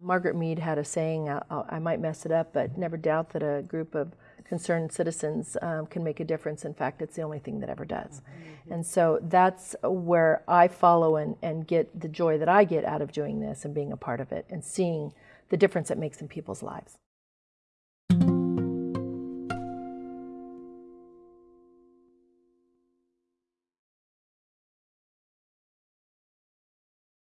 Margaret Mead had a saying, I, I might mess it up, but never doubt that a group of concerned citizens um, can make a difference. In fact, it's the only thing that ever does. Mm-hmm. And so that's where I follow and, and get the joy that I get out of doing this and being a part of it and seeing the difference it makes in people's lives.